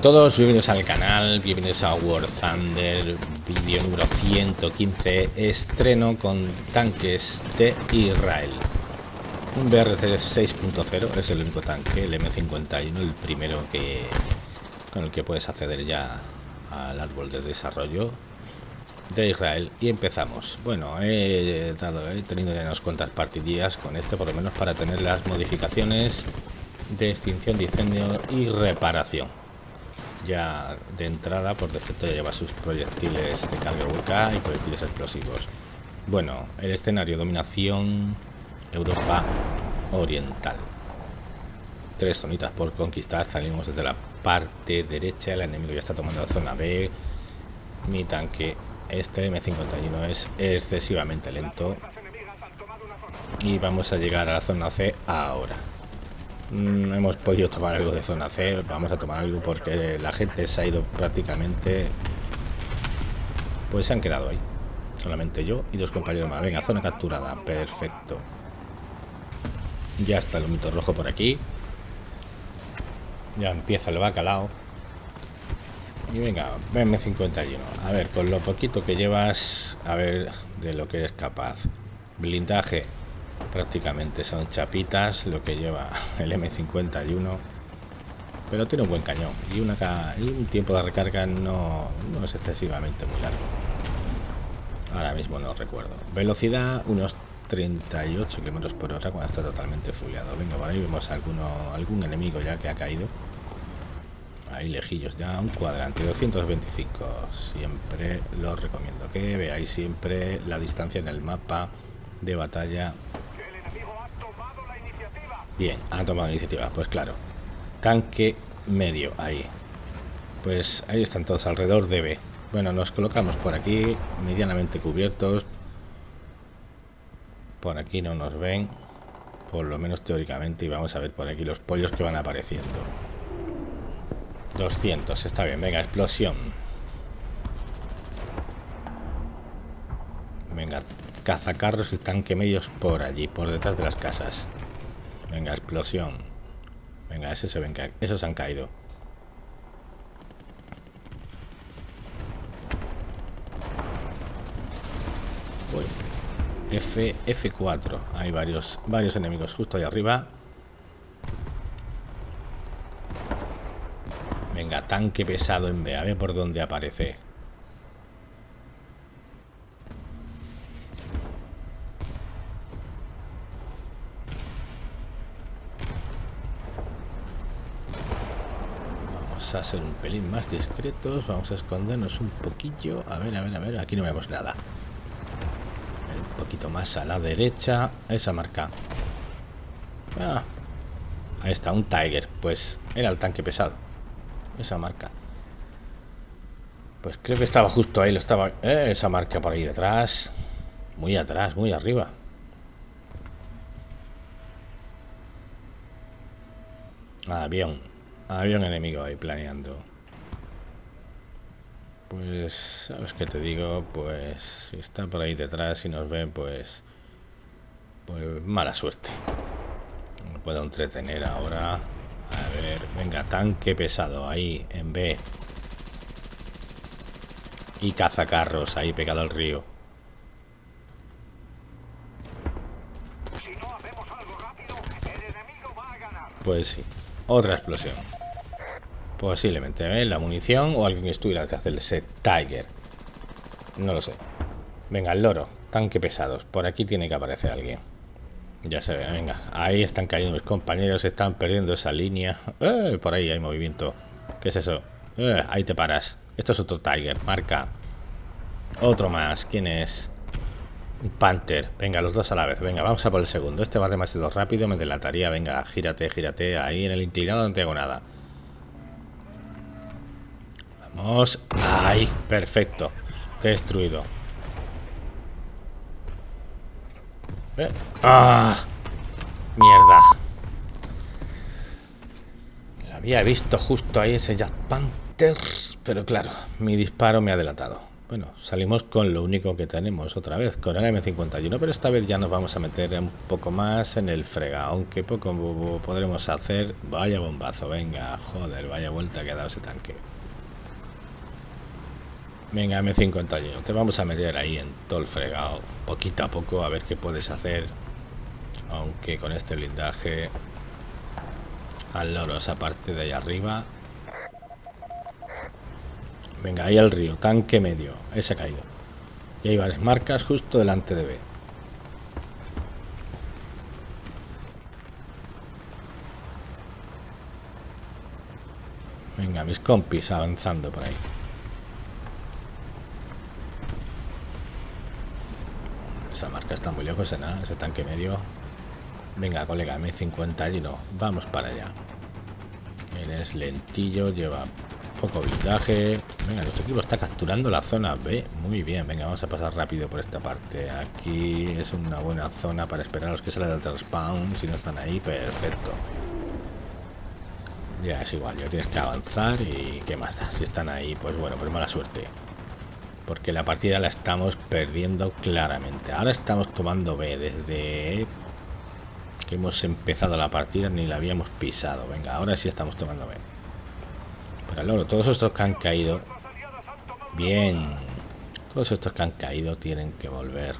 A todos, bienvenidos al canal, bienvenidos a War Thunder, vídeo número 115, estreno con tanques de Israel. Un BRT 6.0 es el único tanque, el M51, el primero que con el que puedes acceder ya al árbol de desarrollo de Israel y empezamos. Bueno, he, dado, he tenido ya unas cuantas partidillas con este, por lo menos para tener las modificaciones de extinción de incendio y reparación ya de entrada por defecto ya lleva sus proyectiles de carga VK y proyectiles explosivos. Bueno el escenario dominación Europa Oriental. Tres zonitas por conquistar salimos desde la parte derecha el enemigo ya está tomando la zona B. Mi tanque este M51 es excesivamente lento. Y vamos a llegar a la zona C ahora Mm, hemos podido tomar algo de zona C vamos a tomar algo porque la gente se ha ido prácticamente pues se han quedado ahí. Solamente yo y dos compañeros más. Venga zona capturada perfecto. Ya está el humito rojo por aquí. Ya empieza el bacalao. Y venga BM51 a ver con lo poquito que llevas a ver de lo que eres capaz. Blindaje prácticamente son chapitas lo que lleva el M51. Pero tiene un buen cañón y, una, y un tiempo de recarga no, es excesivamente muy largo. Ahora mismo no recuerdo. Velocidad unos 38 km por hora cuando está totalmente fuleado. Venga por ahí vemos alguno, algún enemigo ya que ha caído. Ahí lejillos ya un cuadrante 225 siempre lo recomiendo que veáis siempre la distancia en el mapa de batalla Bien, han tomado iniciativa. Pues claro. Tanque medio, ahí. Pues ahí están todos alrededor de B. Bueno, nos colocamos por aquí, medianamente cubiertos. Por aquí no nos ven. Por lo menos teóricamente. Y vamos a ver por aquí los pollos que van apareciendo. 200, está bien. Venga, explosión. Venga, cazacarros y tanque medios por allí, por detrás de las casas. Venga, explosión. Venga, ese se ven esos han caído. F, F4. Hay varios, varios enemigos justo ahí arriba. Venga, tanque pesado en B. A ver por dónde aparece. A ser un pelín más discretos. Vamos a escondernos un poquillo. A ver, a ver, a ver. Aquí no vemos nada. un poquito más a la derecha. Esa marca. Ah, ahí está, un Tiger. Pues era el tanque pesado. Esa marca. Pues creo que estaba justo ahí. Lo estaba. Eh, esa marca por ahí detrás. Muy atrás, muy arriba. Avión. Había un enemigo ahí planeando. Pues, ¿sabes qué te digo? Pues, si está por ahí detrás y nos ven, pues... Pues mala suerte. No puedo entretener ahora. A ver, venga, tanque pesado ahí, en B. Y cazacarros ahí pegado al río. Pues sí, otra explosión. Posiblemente, ¿eh? La munición o alguien que estuviera detrás del set Tiger. No lo sé. Venga, el loro. Tanque pesados. Por aquí tiene que aparecer alguien. Ya se ve, venga. Ahí están cayendo mis compañeros. Están perdiendo esa línea. Eh, por ahí hay movimiento. ¿Qué es eso? Eh, ahí te paras. Esto es otro Tiger. Marca. Otro más. ¿Quién es? Panther. Venga, los dos a la vez. Venga, vamos a por el segundo. Este va demasiado rápido. Me delataría. Venga, gírate, gírate. Ahí en el inclinado no tengo nada. Vamos. ¡Ay! Perfecto. Destruido. Eh. ¡Ah! Mierda. había visto justo ahí ese Jack Panther. Pero claro, mi disparo me ha delatado. Bueno, salimos con lo único que tenemos otra vez, con el M51, pero esta vez ya nos vamos a meter un poco más en el frega, aunque poco podremos hacer... Vaya bombazo, venga, joder, vaya vuelta que ha dado ese tanque. Venga, M51, te vamos a meter ahí en todo el fregado, poquito a poco, a ver qué puedes hacer. Aunque con este blindaje al loro esa parte de ahí arriba. Venga ahí al río tanque medio. Ese ha caído. Y hay varias marcas justo delante de B. Venga mis compis avanzando por ahí esa marca está muy lejos en nada ese tanque medio Venga, colega, M51. Vamos para allá. Eres lentillo, lleva poco blindaje. Venga, nuestro equipo está capturando la zona B. Muy bien, venga, vamos a pasar rápido por esta parte. Aquí es una buena zona para esperar a los que salen del respawn. Si no están ahí, perfecto. Ya es igual, ya tienes que avanzar y qué más da. Si están ahí, pues bueno, pues mala suerte. Porque la partida la estamos perdiendo claramente. Ahora estamos tomando B desde hemos empezado la partida ni la habíamos pisado. Venga, ahora sí estamos tomando bien. Pero luego, todos estos que han caído... Bien. Todos estos que han caído tienen que volver.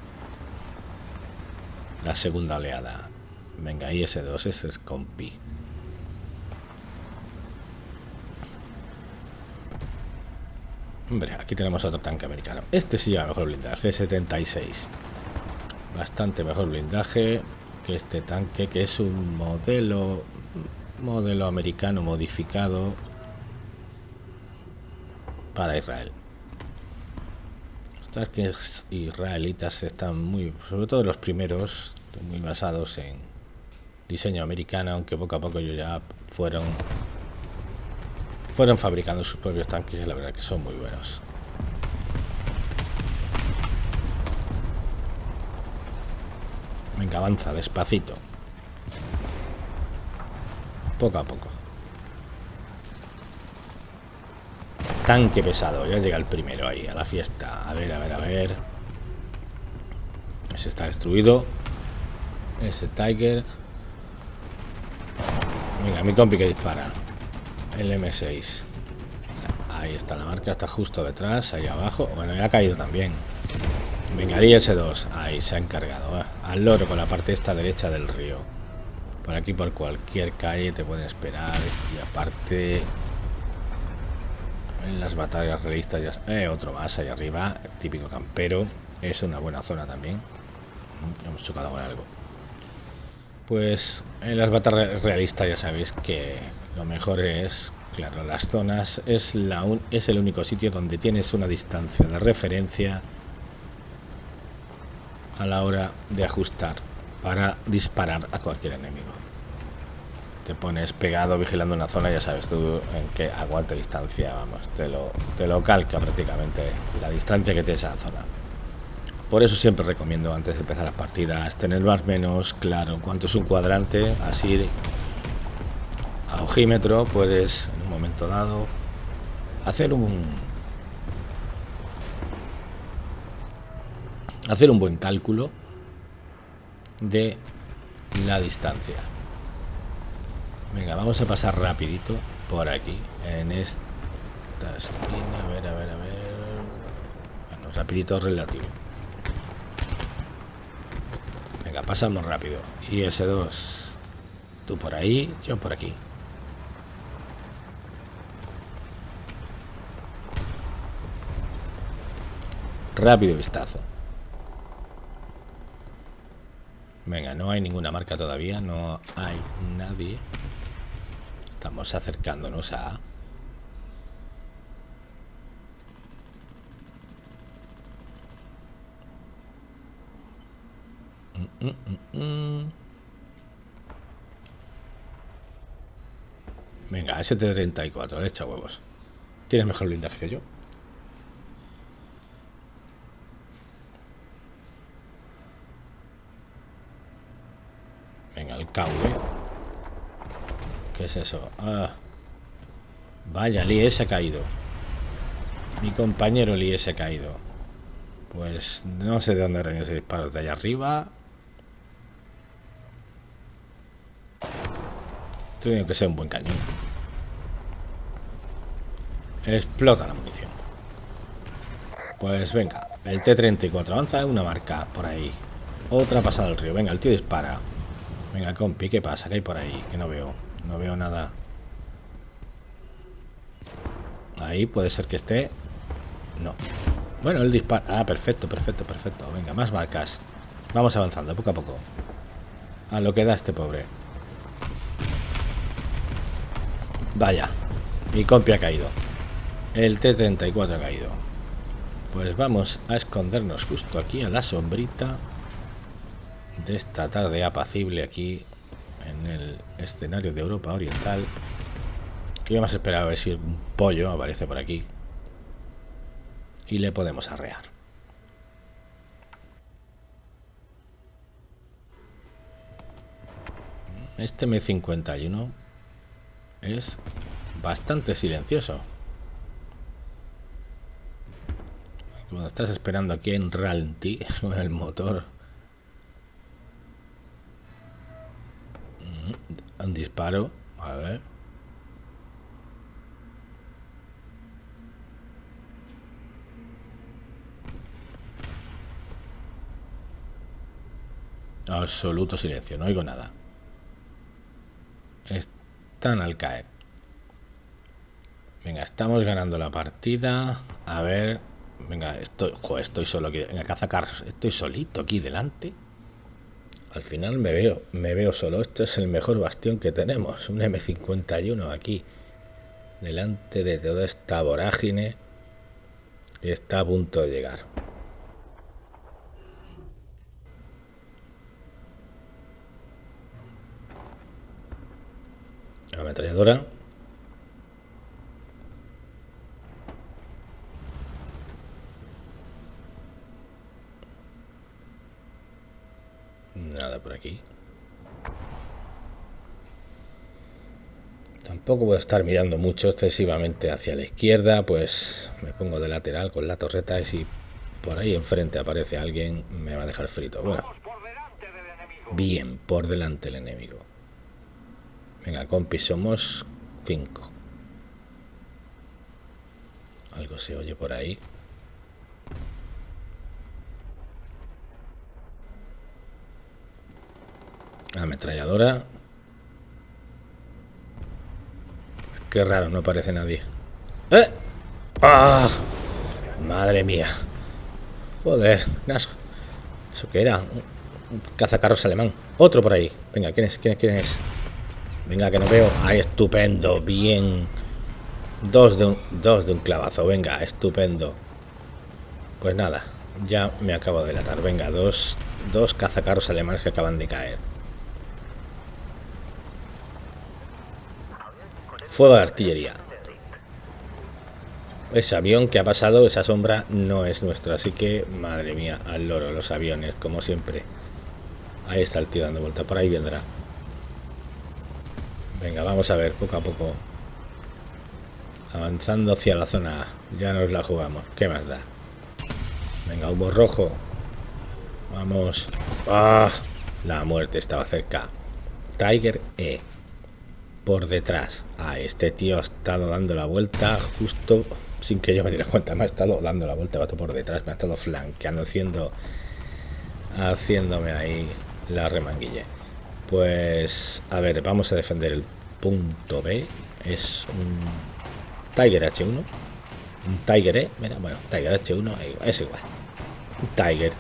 La segunda oleada. Venga, IS-2, ese es compi. Hombre, aquí tenemos otro tanque americano. Este sí a mejor blindaje, 76 Bastante mejor blindaje que este tanque que es un modelo modelo americano modificado para Israel estas que israelitas están muy sobre todo los primeros muy basados en diseño americano aunque poco a poco ellos ya fueron fueron fabricando sus propios tanques y la verdad que son muy buenos Venga, avanza, despacito. Poco a poco. Tanque pesado, ya llega el primero ahí, a la fiesta. A ver, a ver, a ver. Ese está destruido. Ese Tiger. Venga, mi compi que dispara. El M6. Ahí está la marca, está justo detrás, ahí abajo. Bueno, ya ha caído también. Venga, S2. Ahí se ha encargado. Al loro con la parte esta derecha del río. Por aquí, por cualquier calle, te pueden esperar. Y aparte, en las batallas realistas, ya, eh, otro más ahí arriba. Típico campero. Es una buena zona también. Hemos chocado con algo. Pues en las batallas realistas ya sabéis que lo mejor es, claro, las zonas es, la es el único sitio donde tienes una distancia de referencia a la hora de ajustar para disparar a cualquier enemigo. Te pones pegado vigilando una zona, ya sabes tú en qué aguante distancia, vamos, te lo, calca prácticamente la distancia que tiene esa zona. Por eso siempre recomiendo antes de empezar las partidas tener más menos claro cuánto es un cuadrante, así a puedes en un momento dado hacer un, hacer un buen cálculo de la distancia. Venga, vamos a pasar rapidito por aquí, en esta esquina, a ver, a ver, a ver. Bueno, rapidito relativo. Venga, pasamos rápido. Y ese 2 tú por ahí, yo por aquí. Rápido vistazo. Venga, no hay ninguna marca todavía, no hay nadie. Estamos acercándonos a... Mm, mm, mm, Venga, ST-34, le echa huevos. Tienes mejor blindaje que yo. El KV. ¿Qué es eso? Ah. Vaya, Lee, ese ha caído. Mi compañero Lee se ha caído. Pues no sé de dónde viene ese disparo. De allá arriba. Tiene que ser un buen cañón. Explota la munición. Pues venga. El T-34 avanza una marca por ahí. Otra pasada al río. Venga, el tío dispara. Venga, compi, ¿qué pasa? ¿Qué hay por ahí? Que no veo. No veo nada. Ahí puede ser que esté... No. Bueno, el dispara... Ah, perfecto, perfecto, perfecto. Venga, más marcas. Vamos avanzando, poco a poco. A lo que da este pobre. Vaya. Mi compi ha caído. El T-34 ha caído. Pues vamos a escondernos justo aquí a la sombrita de esta tarde apacible aquí en el escenario de Europa Oriental. Que vamos a esperar a ver si un pollo aparece por aquí. Y le podemos arrear. Este M51 es bastante silencioso. Cuando estás esperando aquí en ralentí con el motor un disparo. A ver. Absoluto silencio, no oigo nada. Están al caer. Venga, estamos ganando la partida. A ver. Venga, estoy. estoy solo aquí. Venga, cazacar. Estoy solito aquí delante. Al final me veo, me veo solo. Este es el mejor bastión que tenemos. Un M51 aquí. Delante de toda esta vorágine. Está a punto de llegar. Ametralladora. Nada por aquí. Tampoco voy a estar mirando mucho excesivamente hacia la izquierda, pues me pongo de lateral con la torreta y si por ahí enfrente aparece alguien me va a dejar frito. Bueno, bien, por delante el enemigo. Venga, compi, somos cinco. Algo se oye por ahí. Ametralladora. Qué raro, no aparece nadie. ¡Eh! ¡Ah! Madre mía. Joder, ¿Eso qué era? Un cazacarros alemán. Otro por ahí. Venga, ¿quién es? ¿Quién es? ¿Quién es? Venga, que no veo. Ahí, estupendo. Bien. Dos de un, dos de un clavazo. Venga, estupendo. Pues nada, ya me acabo de delatar. Venga, dos, dos cazacarros alemanes que acaban de caer. Fuego de artillería. Ese avión que ha pasado, esa sombra, no es nuestra. Así que, madre mía, al loro, los aviones, como siempre. Ahí está el tío dando vuelta. Por ahí vendrá. Venga, vamos a ver, poco a poco. Avanzando hacia la zona Ya nos la jugamos. ¿Qué más da? Venga, humo rojo. Vamos. ¡Ah! La muerte estaba cerca. Tiger E por detrás. a este tío ha estado dando la vuelta justo sin que yo me diera cuenta. Me ha estado dando la vuelta, vato por detrás. Me ha estado flanqueando, haciendo, haciéndome ahí la remanguille. Pues, a ver, vamos a defender el punto B. Es un Tiger H1. Un Tiger E. Mira, bueno, Tiger H1 es igual. Tiger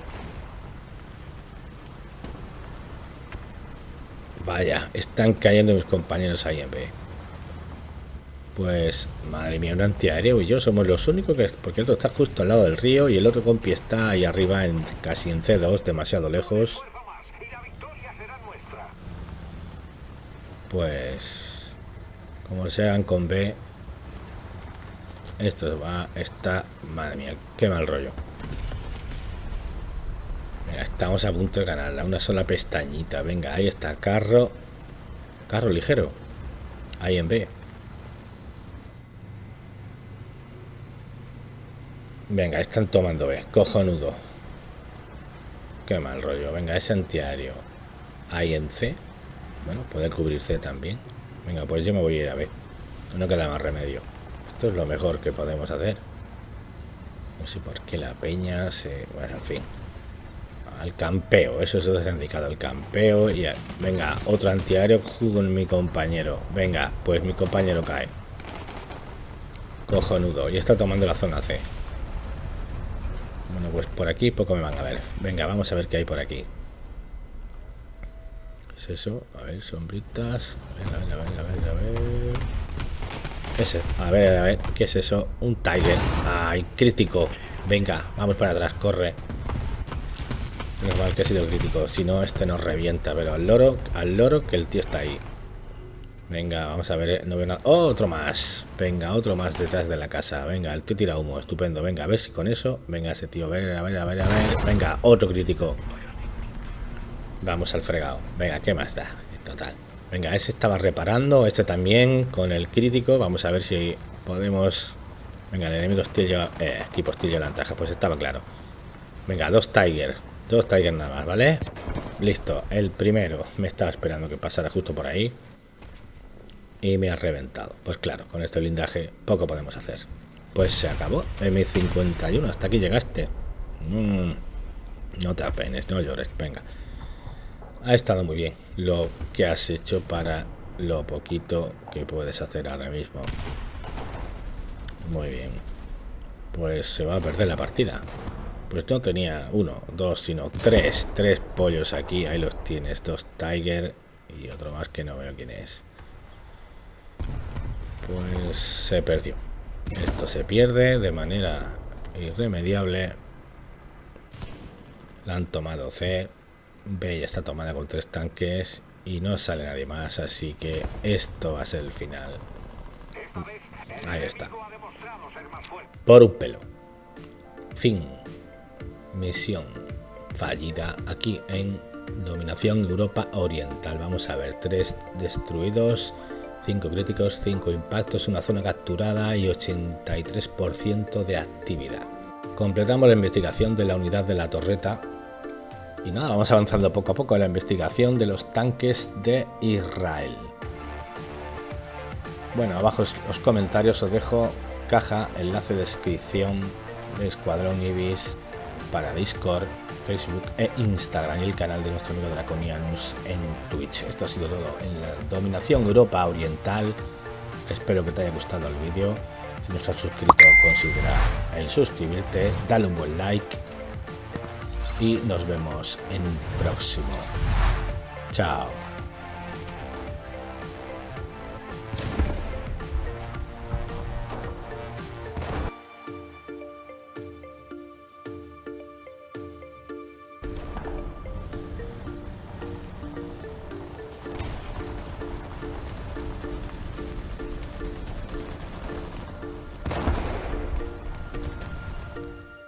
Vaya, están cayendo mis compañeros ahí en B. Pues, madre mía, un antiaéreo y yo somos los únicos que... Porque el otro está justo al lado del río y el otro compi está ahí arriba, en casi en C2, demasiado lejos. Pues... Como se hagan con B... Esto va... Está... Madre mía, qué mal rollo estamos a punto de ganarla. Una sola pestañita. Venga, ahí está. Carro. Carro ligero. Ahí en B. Venga, están tomando B. Cojonudo. Qué mal rollo. Venga, ese antiaéreo. Ahí en C. Bueno, puede cubrir C también. Venga, pues yo me voy a ir a B. No queda más remedio. Esto es lo mejor que podemos hacer. No sé por qué la peña se... Bueno, en fin. Al campeo. Eso es lo indicado. Al campeo. Y venga, otro antiaéreo con mi compañero. Venga, pues mi compañero cae. Cojonudo. Y está tomando la zona C. Bueno, pues por aquí poco me van a ver. Venga, vamos a ver qué hay por aquí. ¿Qué es eso? A ver, sombritas. A ver, a ver, a ver, a ver. ¿Qué es A ver, a ver, ¿qué es eso? Un Tiger. ¡Ay, crítico! Venga, vamos para atrás, corre. Menos que ha sido crítico. Si no, este nos revienta. Pero al loro, al loro que el tío está ahí. Venga, vamos a ver, eh, no veo nada. ¡Oh, otro más! Venga, otro más detrás de la casa. Venga, el tío tira humo, estupendo. Venga, a ver si con eso. Venga, ese tío, a ver, a ver. Venga, otro crítico. Vamos al fregado. Venga, ¿qué más da? Total. Venga, ese estaba reparando, este también con el crítico. Vamos a ver si podemos. Venga, el enemigo hostil lleva. Eh, equipo hostil lleva ventaja, pues estaba claro. Venga, dos Tiger. Dos Tiger nada más, ¿vale? Listo, el primero me estaba esperando que pasara justo por ahí y me ha reventado. Pues claro, con este blindaje poco podemos hacer. Pues se acabó. M51, hasta aquí llegaste. Mm, no te apenes, no llores, venga. Ha estado muy bien lo que has hecho para lo poquito que puedes hacer ahora mismo. Muy bien. Pues se va a perder la partida. Pues no tenía uno, dos, sino tres. Tres pollos aquí. Ahí los tienes. Dos Tiger y otro más que no veo quién es pues se perdió. Esto se pierde de manera irremediable. La han tomado C. B ya está tomada con tres tanques y no sale nadie más, así que esto va a ser el final. Ahí está. Por un pelo. Fin. Misión fallida aquí en Dominación Europa Oriental. Vamos a ver, tres destruidos. 5 críticos, 5 impactos, una zona capturada y 83% de actividad. Completamos la investigación de la unidad de la torreta y nada, vamos avanzando poco a poco en la investigación de los tanques de Israel. Bueno, abajo los comentarios os dejo caja, enlace de descripción de Escuadrón Ibis para Discord, Facebook e Instagram y el canal de nuestro amigo Draconianus en Twitch. Esto ha sido todo en la dominación Europa Oriental. Espero que te haya gustado el vídeo. Si no estás suscrito, considera el suscribirte, dale un buen like y nos vemos en un próximo. Chao.